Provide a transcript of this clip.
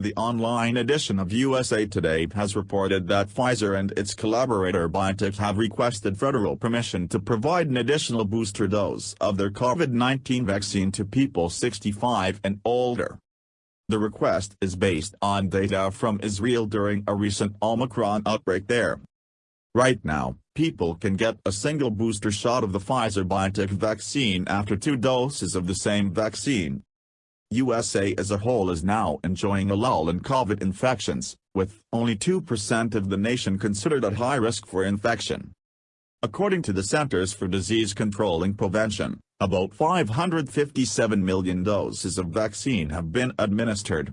The online edition of USA Today has reported that Pfizer and its collaborator BioNTech have requested federal permission to provide an additional booster dose of their COVID-19 vaccine to people 65 and older. The request is based on data from Israel during a recent Omicron outbreak there. Right now, people can get a single booster shot of the Pfizer-BioNTech vaccine after two doses of the same vaccine. USA as a whole is now enjoying a lull in COVID infections, with only 2% of the nation considered at high risk for infection. According to the Centers for Disease Control and Prevention, about 557 million doses of vaccine have been administered,